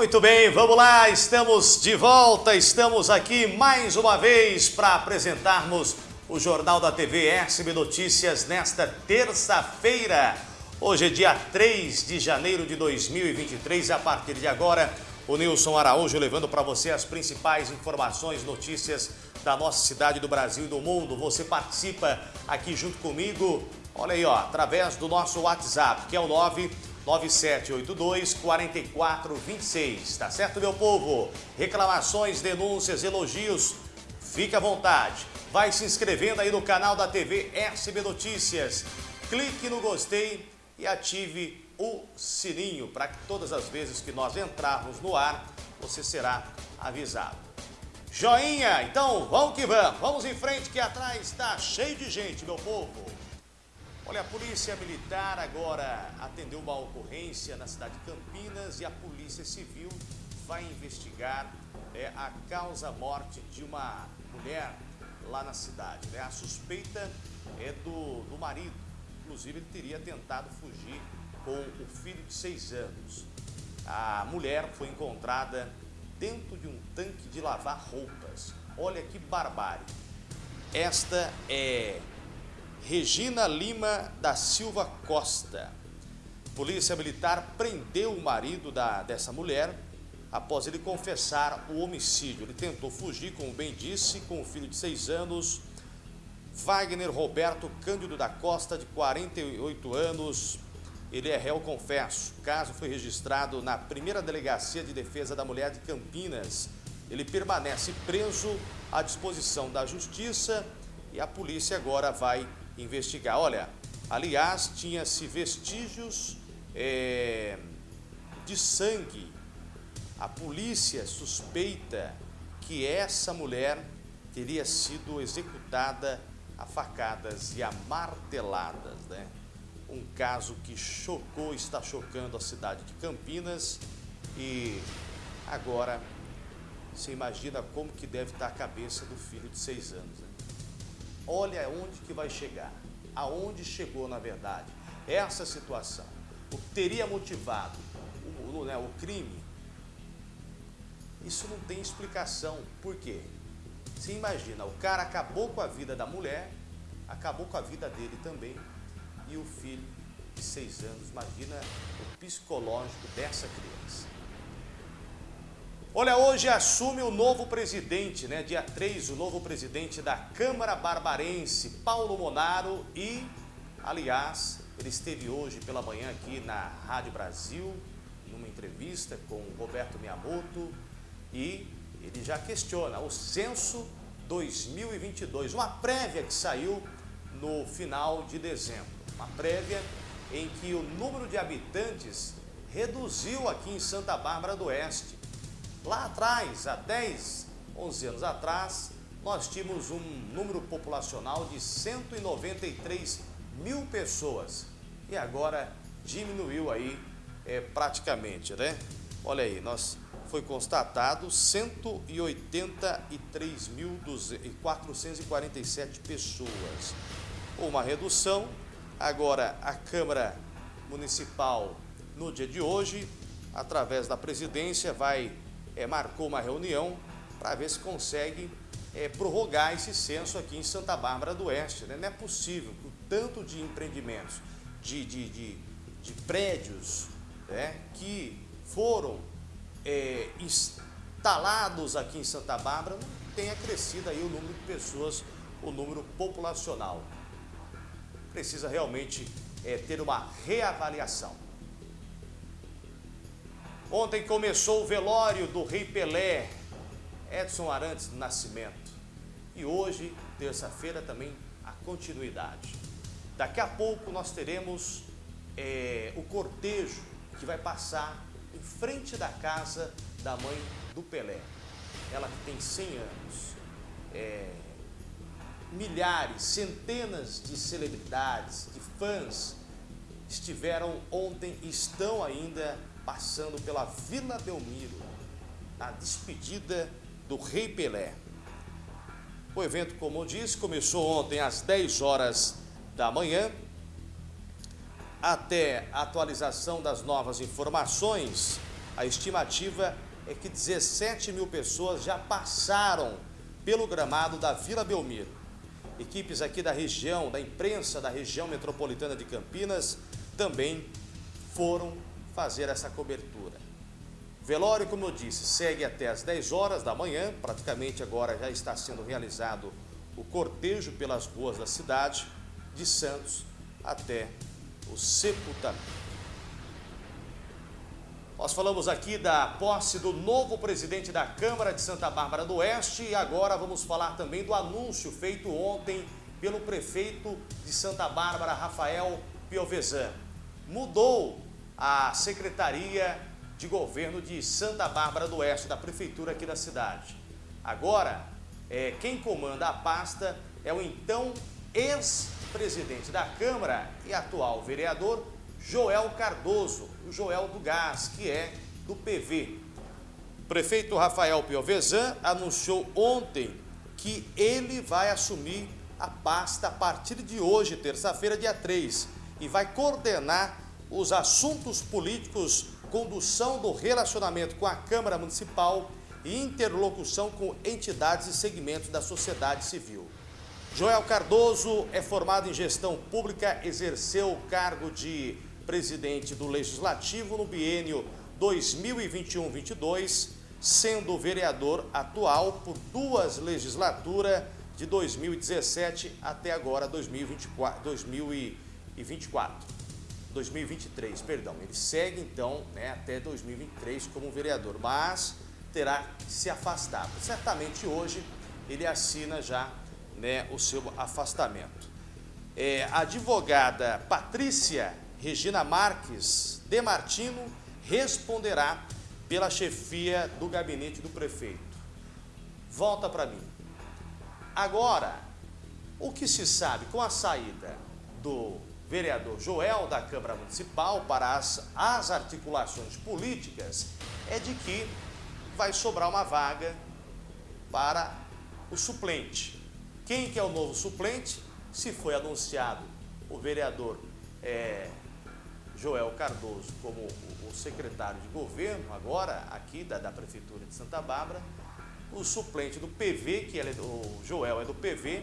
Muito bem, vamos lá, estamos de volta, estamos aqui mais uma vez para apresentarmos o Jornal da TV SB Notícias nesta terça-feira. Hoje é dia 3 de janeiro de 2023 e a partir de agora o Nilson Araújo levando para você as principais informações, notícias da nossa cidade, do Brasil e do mundo. Você participa aqui junto comigo, olha aí, ó, através do nosso WhatsApp, que é o 99782 4426. Tá certo, meu povo? Reclamações, denúncias, elogios, fique à vontade. Vai se inscrevendo aí no canal da TV SB Notícias. Clique no gostei e ative o sininho para que todas as vezes que nós entrarmos no ar, você será avisado. Joinha, então vamos que vamos, vamos em frente que atrás está cheio de gente, meu povo. Olha, a Polícia Militar agora atendeu uma ocorrência na cidade de Campinas e a Polícia Civil vai investigar é, a causa-morte de uma mulher lá na cidade. Né? A suspeita é do, do marido, inclusive ele teria tentado fugir com o filho de seis anos. A mulher foi encontrada dentro de um tanque de lavar roupas. Olha que barbárie. Esta é Regina Lima da Silva Costa. Polícia Militar prendeu o marido da, dessa mulher após ele confessar o homicídio. Ele tentou fugir, como bem disse, com o filho de seis anos, Wagner Roberto Cândido da Costa, de 48 anos, ele é réu confesso. O caso foi registrado na primeira delegacia de defesa da mulher de Campinas. Ele permanece preso à disposição da justiça e a polícia agora vai investigar. Olha, aliás, tinha-se vestígios é, de sangue. A polícia suspeita que essa mulher teria sido executada a facadas e a marteladas, né? um caso que chocou, está chocando a cidade de Campinas e agora você imagina como que deve estar a cabeça do filho de seis anos. Né? Olha onde que vai chegar, aonde chegou na verdade essa situação, o que teria motivado o, né, o crime, isso não tem explicação. Por quê? Você imagina, o cara acabou com a vida da mulher, acabou com a vida dele também, e o filho de seis anos. Imagina o psicológico dessa criança. Olha, hoje assume o novo presidente, né? Dia 3, o novo presidente da Câmara Barbarense, Paulo Monaro e, aliás, ele esteve hoje pela manhã aqui na Rádio Brasil, numa entrevista com o Roberto Miyamoto e ele já questiona o censo 2022, uma prévia que saiu no final de dezembro uma prévia em que o número de habitantes reduziu aqui em Santa Bárbara do Oeste. Lá atrás, há 10, 11 anos atrás, nós tínhamos um número populacional de 193 mil pessoas. E agora diminuiu aí é, praticamente, né? Olha aí, nós foi constatado 183.447 pessoas, uma redução. Agora, a Câmara Municipal, no dia de hoje, através da presidência, vai é, marcou uma reunião para ver se consegue é, prorrogar esse censo aqui em Santa Bárbara do Oeste. Né? Não é possível que o tanto de empreendimentos, de, de, de, de prédios né, que foram é, instalados aqui em Santa Bárbara não tenha crescido aí o número de pessoas, o número populacional precisa realmente é, ter uma reavaliação. Ontem começou o velório do Rei Pelé, Edson Arantes do Nascimento. E hoje, terça-feira, também a continuidade. Daqui a pouco nós teremos é, o cortejo que vai passar em frente da casa da mãe do Pelé. Ela que tem 100 anos. É, milhares, centenas de celebridades, de fãs estiveram ontem e estão ainda passando pela Vila Belmiro, na despedida do Rei Pelé. O evento, como disse, começou ontem às 10 horas da manhã. Até a atualização das novas informações, a estimativa é que 17 mil pessoas já passaram pelo gramado da Vila Belmiro. Equipes aqui da região, da imprensa da região metropolitana de Campinas, também foram fazer essa cobertura. Velório, como eu disse, segue até as 10 horas da manhã, praticamente agora já está sendo realizado o cortejo pelas ruas da cidade, de Santos até o sepultamento. Nós falamos aqui da posse do novo presidente da Câmara de Santa Bárbara do Oeste e agora vamos falar também do anúncio feito ontem pelo prefeito de Santa Bárbara, Rafael Piovesan. Mudou a Secretaria de Governo de Santa Bárbara do Oeste, da Prefeitura aqui da cidade. Agora, é, quem comanda a pasta é o então ex-presidente da Câmara e atual vereador Joel Cardoso, o Joel do Gás, que é do PV. O prefeito Rafael Piovesan anunciou ontem que ele vai assumir a pasta a partir de hoje, terça-feira, dia 3, e vai coordenar os assuntos políticos, condução do relacionamento com a Câmara Municipal e interlocução com entidades e segmentos da sociedade civil. Joel Cardoso é formado em gestão pública, exerceu o cargo de presidente do Legislativo no biênio 2021-22, sendo vereador atual por duas legislaturas de 2017 até agora 2024, 2024, 2023, perdão. Ele segue então né, até 2023 como vereador, mas terá que se afastar. Certamente hoje ele assina já né, o seu afastamento. É, a advogada Patrícia Regina Marques de Martino responderá pela chefia do gabinete do prefeito. Volta para mim. Agora, o que se sabe com a saída do vereador Joel da Câmara Municipal para as, as articulações políticas é de que vai sobrar uma vaga para o suplente. Quem que é o novo suplente? Se foi anunciado o vereador é, Joel Cardoso como o secretário de governo, agora aqui da, da Prefeitura de Santa Bárbara, o suplente do PV, que é, o Joel é do PV,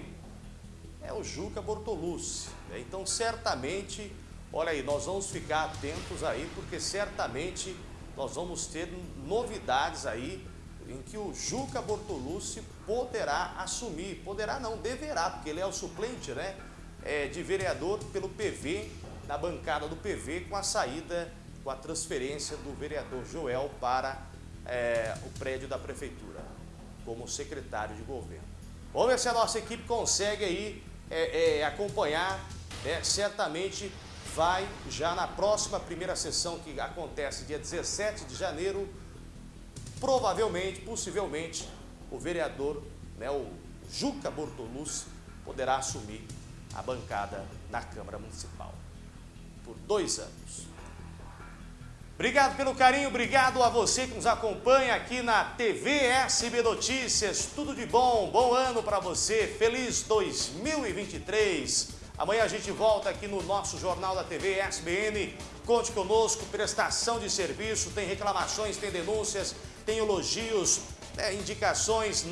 é o Juca Bortolucci. Né? Então, certamente, olha aí, nós vamos ficar atentos aí, porque certamente nós vamos ter novidades aí em que o Juca Bortolucci poderá assumir, poderá não, deverá, porque ele é o suplente, né, é, de vereador pelo PV na bancada do PV com a saída, com a transferência do vereador Joel para é, o prédio da prefeitura, como secretário de governo. Vamos ver se a nossa equipe consegue aí é, é, acompanhar, né? certamente vai já na próxima primeira sessão que acontece dia 17 de janeiro, provavelmente, possivelmente, o vereador, né, o Juca Bortolucci, poderá assumir a bancada na Câmara Municipal por dois anos. Obrigado pelo carinho, obrigado a você que nos acompanha aqui na TV SB Notícias. Tudo de bom, bom ano para você, feliz 2023. Amanhã a gente volta aqui no nosso Jornal da TV SBN. Conte conosco, prestação de serviço, tem reclamações, tem denúncias, tem elogios, né, indicações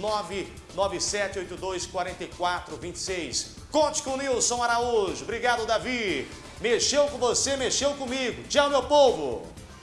997824426. Conte com o Nilson Araújo. Obrigado, Davi. Mexeu com você, mexeu comigo. Tchau, meu povo!